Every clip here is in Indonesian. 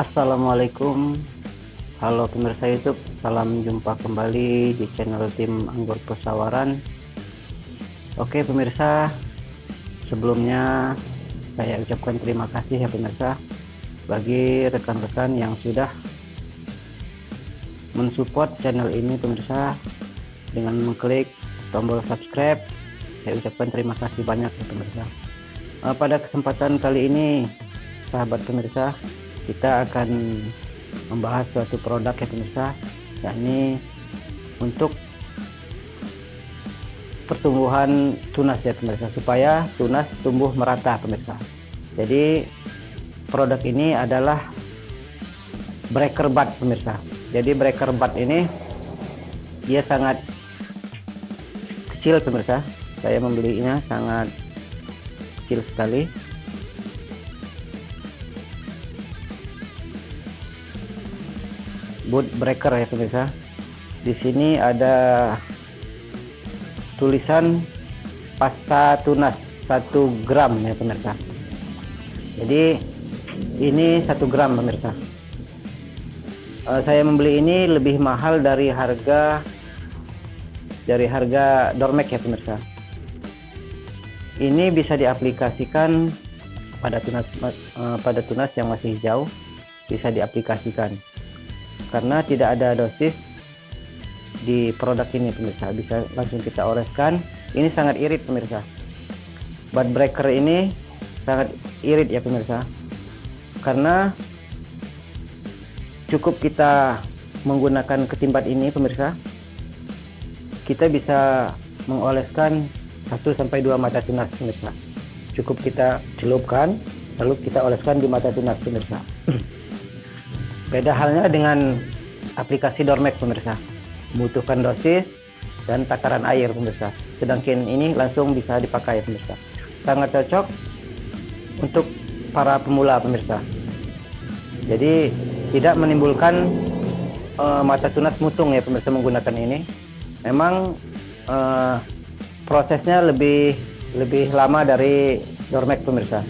Assalamualaikum. Halo pemirsa YouTube Salam jumpa kembali di channel tim Anggur Pesawaran Oke pemirsa Sebelumnya Saya ucapkan terima kasih ya pemirsa Bagi rekan-rekan yang sudah Mensupport channel ini pemirsa. Dengan mengklik tombol subscribe Saya ucapkan terima kasih banyak ya pemirsa. Uh, Pada kesempatan kali ini Sahabat pemirsa kita akan membahas suatu produk ya pemirsa yakni untuk pertumbuhan tunas ya pemirsa supaya tunas tumbuh merata pemirsa. Jadi produk ini adalah breaker bud pemirsa. Jadi breaker bud ini dia sangat kecil pemirsa. Saya membelinya sangat kecil sekali boot breaker ya pemirsa. Di sini ada tulisan pasta tunas 1 gram ya pemirsa. Jadi ini satu gram pemirsa. Uh, saya membeli ini lebih mahal dari harga dari harga dormek ya pemirsa. Ini bisa diaplikasikan pada tunas uh, pada tunas yang masih hijau bisa diaplikasikan karena tidak ada dosis di produk ini pemirsa. Bisa langsung kita oleskan. Ini sangat irit pemirsa. Bud breaker ini sangat irit ya pemirsa. Karena cukup kita menggunakan ketimbat ini pemirsa kita bisa mengoleskan 1 sampai 2 mata tunas pemirsa. Cukup kita celupkan lalu kita oleskan di mata tunas pemirsa Beda halnya dengan aplikasi Dormex pemirsa. Membutuhkan dosis dan takaran air pemirsa. Sedangkan ini langsung bisa dipakai pemirsa. Sangat cocok untuk para pemula pemirsa. Jadi tidak menimbulkan uh, mata tunas mutung ya pemirsa menggunakan ini. Memang uh, prosesnya lebih lebih lama dari Dormex pemirsa.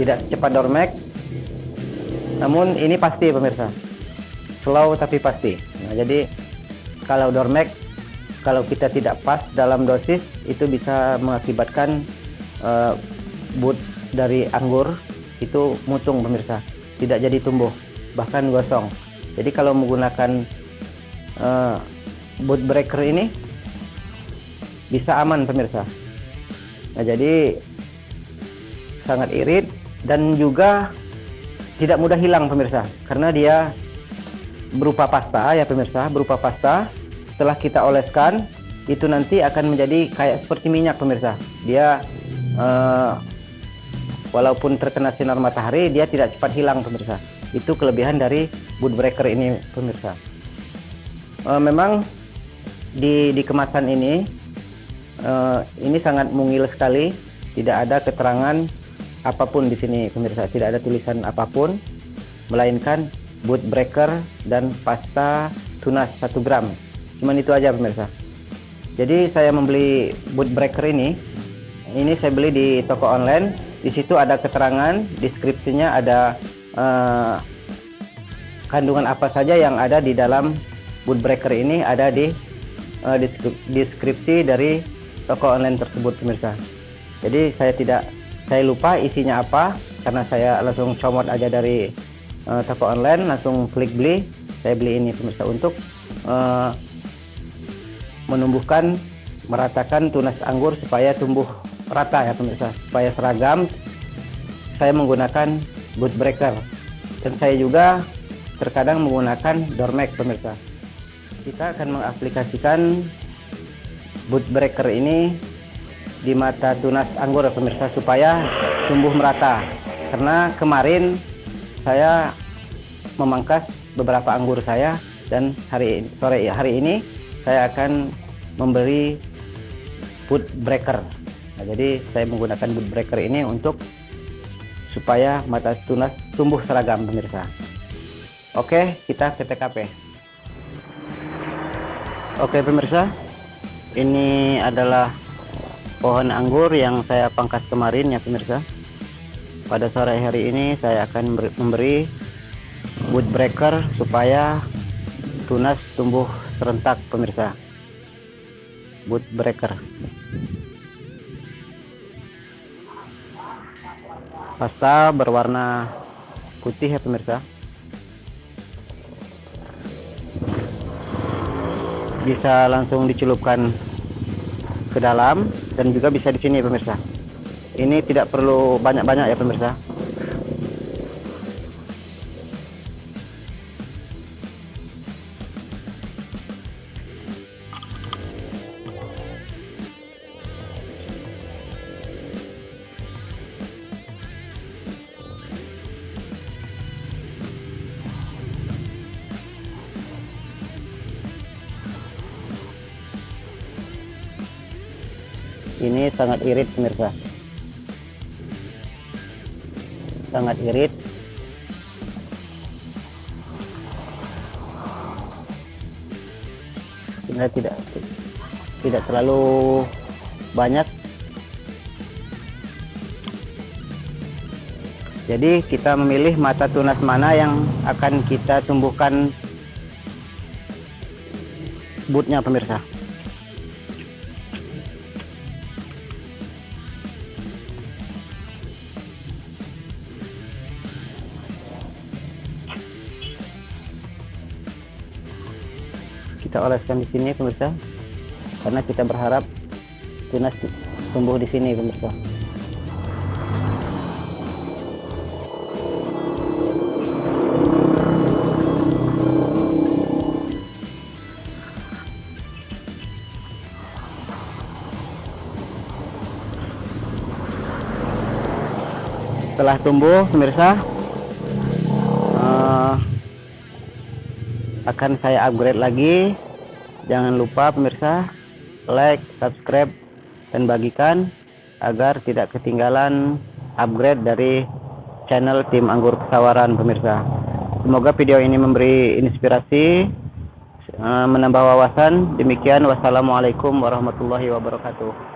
Tidak cepat Dormex, namun ini pasti pemirsa. Slow tapi pasti. Nah, jadi kalau dormek kalau kita tidak pas dalam dosis itu bisa mengakibatkan uh, boot dari anggur itu mutung pemirsa. Tidak jadi tumbuh bahkan gosong. Jadi kalau menggunakan uh, boot breaker ini bisa aman pemirsa. Nah jadi sangat irit dan juga tidak mudah hilang pemirsa. Karena dia berupa pasta ya pemirsa berupa pasta. Setelah kita oleskan itu nanti akan menjadi kayak seperti minyak pemirsa. Dia uh, walaupun terkena sinar matahari dia tidak cepat hilang pemirsa. Itu kelebihan dari boot breaker ini pemirsa. Uh, memang di, di kemasan ini uh, ini sangat mungil sekali. Tidak ada keterangan apa pun di sini pemirsa tidak ada tulisan apa pun melainkan boot breaker dan pasta tunas 1 gram. Cuman itu aja pemirsa. Jadi saya membeli boot breaker ini. Ini saya beli di toko online. Di situ ada keterangan deskripsinya ada uh, kandungan apa saja yang ada di dalam boot breaker ini ada di uh, deskripsi dari toko online tersebut pemirsa. Jadi saya tidak saya lupa isinya apa karena saya langsung comot aja dari uh, toko online langsung klik beli. Saya beli ini pemirsa untuk uh, menumbuhkan meratakan tunas anggur supaya tumbuh rata ya pemirsa supaya seragam. Saya menggunakan boot breaker. Dan saya juga terkadang menggunakan dormek pemirsa. Kita akan mengaplikasikan boot breaker ini di mata tunas anggur pemirsa supaya tumbuh merata. Karena kemarin saya memangkas beberapa anggur saya dan hari sore hari ini saya akan memberi food breaker. Nah, jadi saya menggunakan food breaker ini untuk supaya mata tunas tumbuh seragam pemirsa. Oke kita ke TKP oke pemirsa ini adalah pohon anggur yang saya pangkas kemarin ya pemirsa. Pada sore hari ini saya akan memberi wood breaker supaya tunas tumbuh serentak pemirsa. Wood breaker pasta berwarna putih ya pemirsa. Bisa langsung dicelupkan ke dalam dan juga bisa di sini pemirsa. Ini tidak perlu banyak-banyak ya pemirsa ini sangat irit pemirsa. Sangat irit. Sehingga tidak tidak terlalu banyak. Jadi kita memilih mata tunas mana yang akan kita tumbuhkan bootnya pemirsa kita oleskan di sini pemirsa. Karena kita berharap tunas tumbuh di sini pemirsa. Setelah tumbuh pemirsa akan saya upgrade lagi. Jangan lupa pemirsa like subscribe dan bagikan agar tidak ketinggalan upgrade dari channel tim anggur pesawaran pemirsa. Semoga video ini memberi inspirasi menambah wawasan. Demikian wassalamualaikum warahmatullahi wabarakatuh